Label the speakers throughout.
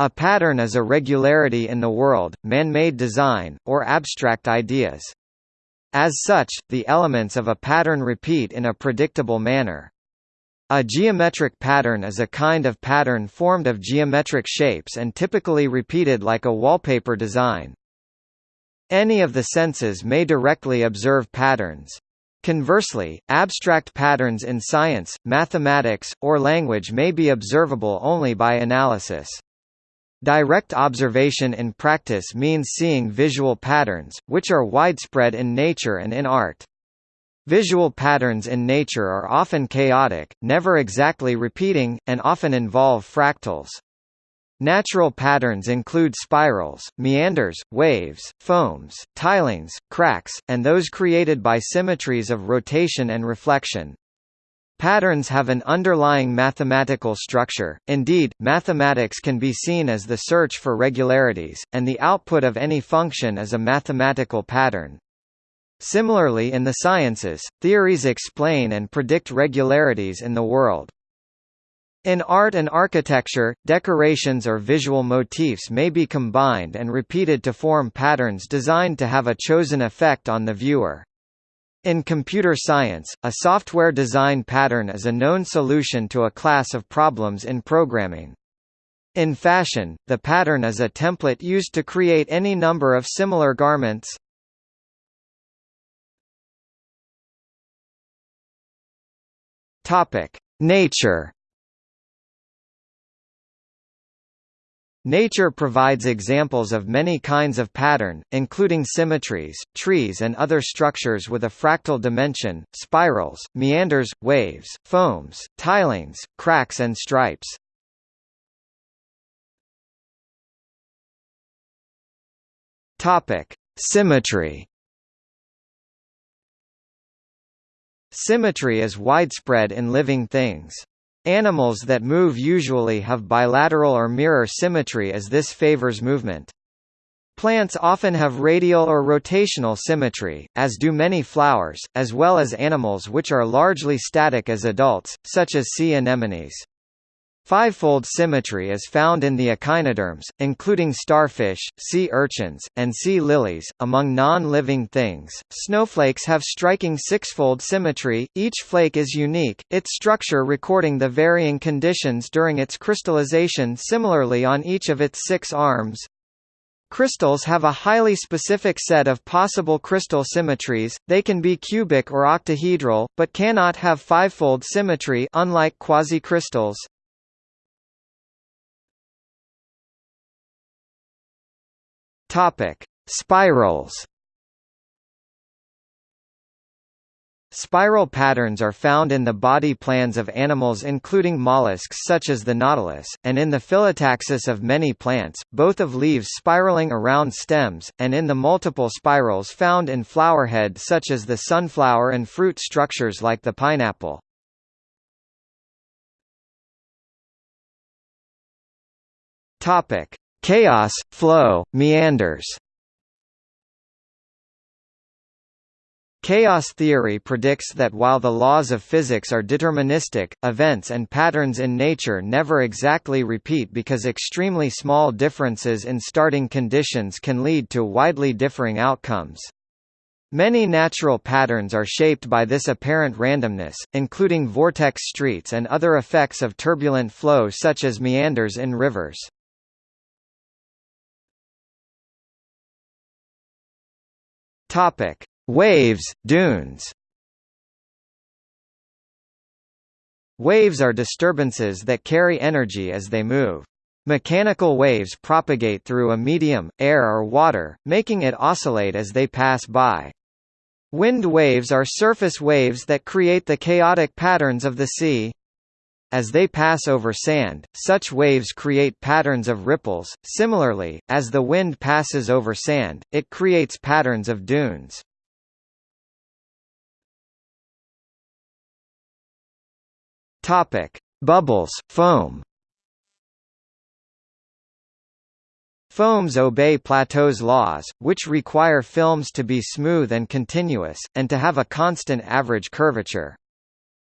Speaker 1: A pattern is a regularity in the world, man-made design, or abstract ideas. As such, the elements of a pattern repeat in a predictable manner. A geometric pattern is a kind of pattern formed of geometric shapes and typically repeated like a wallpaper design. Any of the senses may directly observe patterns. Conversely, abstract patterns in science, mathematics, or language may be observable only by analysis. Direct observation in practice means seeing visual patterns, which are widespread in nature and in art. Visual patterns in nature are often chaotic, never exactly repeating, and often involve fractals. Natural patterns include spirals, meanders, waves, foams, tilings, cracks, and those created by symmetries of rotation and reflection. Patterns have an underlying mathematical structure, indeed, mathematics can be seen as the search for regularities, and the output of any function is a mathematical pattern. Similarly in the sciences, theories explain and predict regularities in the world. In art and architecture, decorations or visual motifs may be combined and repeated to form patterns designed to have a chosen effect on the viewer. In computer science, a software design pattern is a known solution to a class of problems in programming. In fashion, the pattern is a template used to create any number of similar garments. Nature Nature provides examples of many kinds of pattern, including symmetries, trees and other structures with a fractal dimension, spirals, meanders, waves, foams, tilings, cracks and stripes. Symmetry Symmetry is widespread in living things. Animals that move usually have bilateral or mirror symmetry as this favors movement. Plants often have radial or rotational symmetry, as do many flowers, as well as animals which are largely static as adults, such as sea anemones. Fivefold symmetry is found in the echinoderms, including starfish, sea urchins, and sea lilies. Among non-living things, snowflakes have striking sixfold symmetry, each flake is unique, its structure recording the varying conditions during its crystallization similarly on each of its six arms. Crystals have a highly specific set of possible crystal symmetries, they can be cubic or octahedral, but cannot have fivefold symmetry unlike quasicrystals. Topic: Spirals. Spiral patterns are found in the body plans of animals including mollusks such as the nautilus, and in the phyllotaxis of many plants, both of leaves spiraling around stems, and in the multiple spirals found in flowerhead such as the sunflower and fruit structures like the pineapple. Chaos, flow, meanders Chaos theory predicts that while the laws of physics are deterministic, events and patterns in nature never exactly repeat because extremely small differences in starting conditions can lead to widely differing outcomes. Many natural patterns are shaped by this apparent randomness, including vortex streets and other effects of turbulent flow such as meanders in rivers. Topic: Waves, dunes. Waves are disturbances that carry energy as they move. Mechanical waves propagate through a medium, air or water, making it oscillate as they pass by. Wind waves are surface waves that create the chaotic patterns of the sea. As they pass over sand, such waves create patterns of ripples. Similarly, as the wind passes over sand, it creates patterns of dunes. Topic: Bubbles, foam. Foams obey Plateau's laws, which require films to be smooth and continuous, and to have a constant average curvature.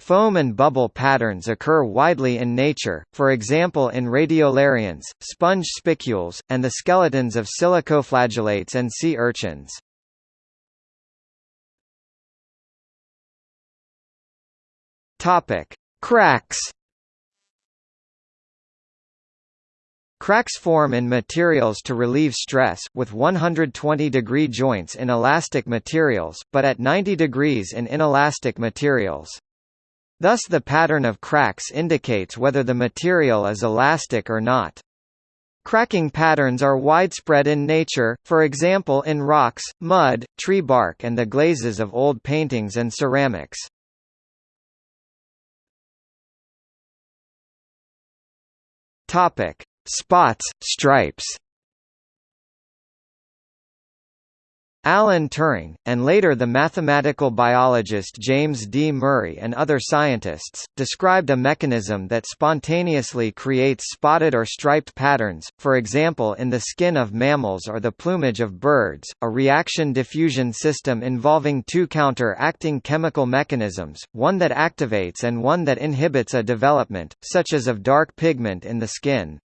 Speaker 1: Foam and bubble patterns occur widely in nature, for example in radiolarians, sponge spicules, and the skeletons of silicoflagellates and sea urchins. Topic: Cracks. Cracks form in materials to relieve stress, with 120 degree joints in elastic materials, but at 90 degrees in inelastic materials. Thus the pattern of cracks indicates whether the material is elastic or not. Cracking patterns are widespread in nature, for example in rocks, mud, tree bark and the glazes of old paintings and ceramics. Topic: Spots, stripes Alan Turing, and later the mathematical biologist James D. Murray and other scientists, described a mechanism that spontaneously creates spotted or striped patterns, for example in the skin of mammals or the plumage of birds, a reaction diffusion system involving two counter-acting chemical mechanisms, one that activates and one that inhibits a development, such as of dark pigment in the skin.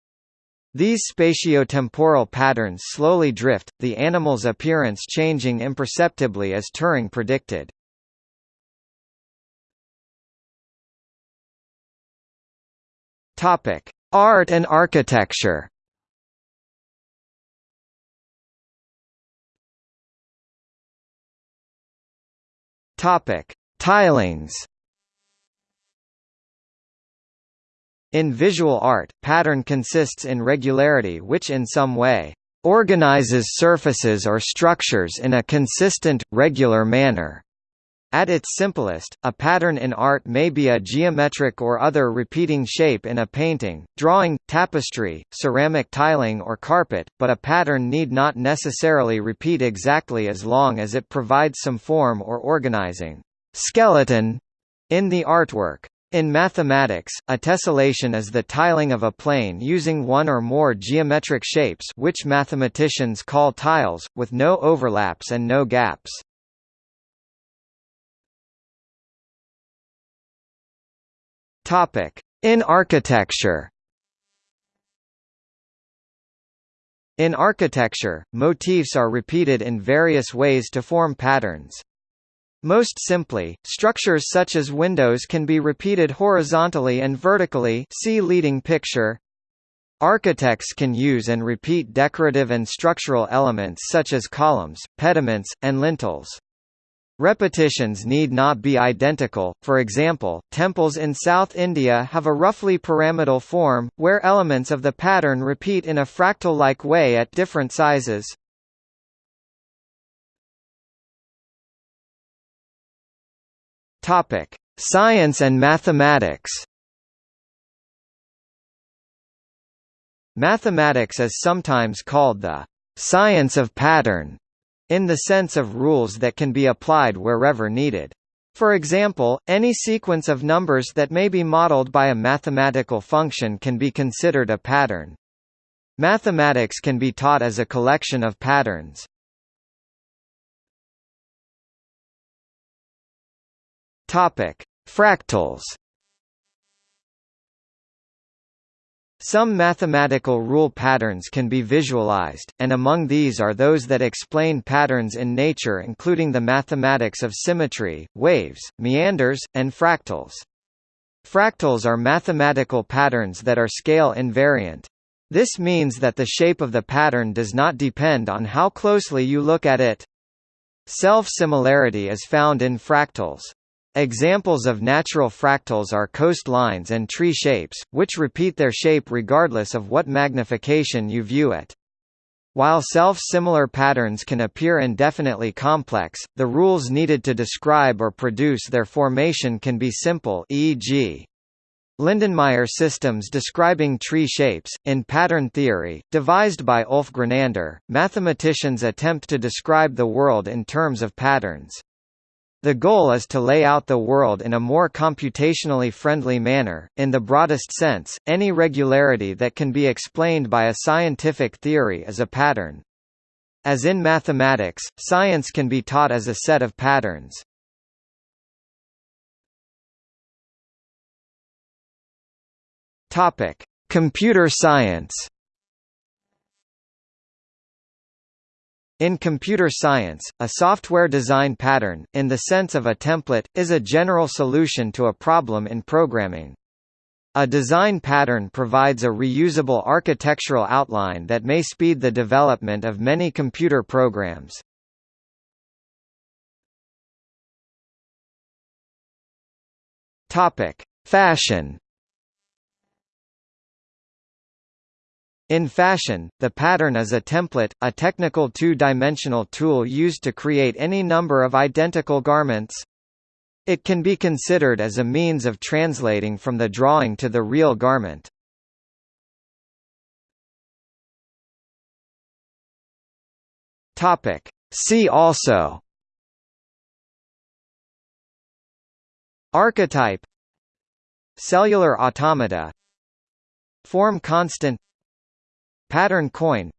Speaker 1: These spatiotemporal patterns slowly drift, the animal's appearance changing imperceptibly as Turing predicted. Topic: Art and architecture. Topic: Tilings. In visual art, pattern consists in regularity which in some way organizes surfaces or structures in a consistent, regular manner. At its simplest, a pattern in art may be a geometric or other repeating shape in a painting, drawing, tapestry, ceramic tiling or carpet, but a pattern need not necessarily repeat exactly as long as it provides some form or organizing skeleton in the artwork. In mathematics, a tessellation is the tiling of a plane using one or more geometric shapes which mathematicians call tiles, with no overlaps and no gaps. In architecture In architecture, motifs are repeated in various ways to form patterns. Most simply, structures such as windows can be repeated horizontally and vertically see leading picture. Architects can use and repeat decorative and structural elements such as columns, pediments, and lintels. Repetitions need not be identical, for example, temples in South India have a roughly pyramidal form, where elements of the pattern repeat in a fractal-like way at different sizes. Topic: Science and mathematics. Mathematics is sometimes called the science of pattern, in the sense of rules that can be applied wherever needed. For example, any sequence of numbers that may be modeled by a mathematical function can be considered a pattern. Mathematics can be taught as a collection of patterns. Topic: Fractals. Some mathematical rule patterns can be visualized, and among these are those that explain patterns in nature including the mathematics of symmetry, waves, meanders, and fractals. Fractals are mathematical patterns that are scale invariant. This means that the shape of the pattern does not depend on how closely you look at it. Self-similarity is found in fractals. Examples of natural fractals are coastlines and tree shapes, which repeat their shape regardless of what magnification you view it. While self-similar patterns can appear indefinitely complex, the rules needed to describe or produce their formation can be simple e.g. Lindenmayer systems describing tree shapes. In pattern theory, devised by Ulf Grenander, mathematicians attempt to describe the world in terms of patterns. The goal is to lay out the world in a more computationally friendly manner. In the broadest sense, any regularity that can be explained by a scientific theory is a pattern. As in mathematics, science can be taught as a set of patterns. Topic: Computer science. In computer science, a software design pattern, in the sense of a template, is a general solution to a problem in programming. A design pattern provides a reusable architectural outline that may speed the development of many computer programs. Fashion In fashion, the pattern is a template, a technical two-dimensional tool used to create any number of identical garments. It can be considered as a means of translating from the drawing to the real garment. Topic. See also Archetype Cellular automata Form constant Pattern coin.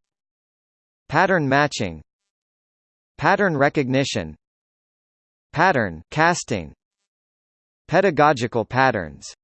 Speaker 1: Pattern matching. Pattern recognition. Pattern casting. Pedagogical patterns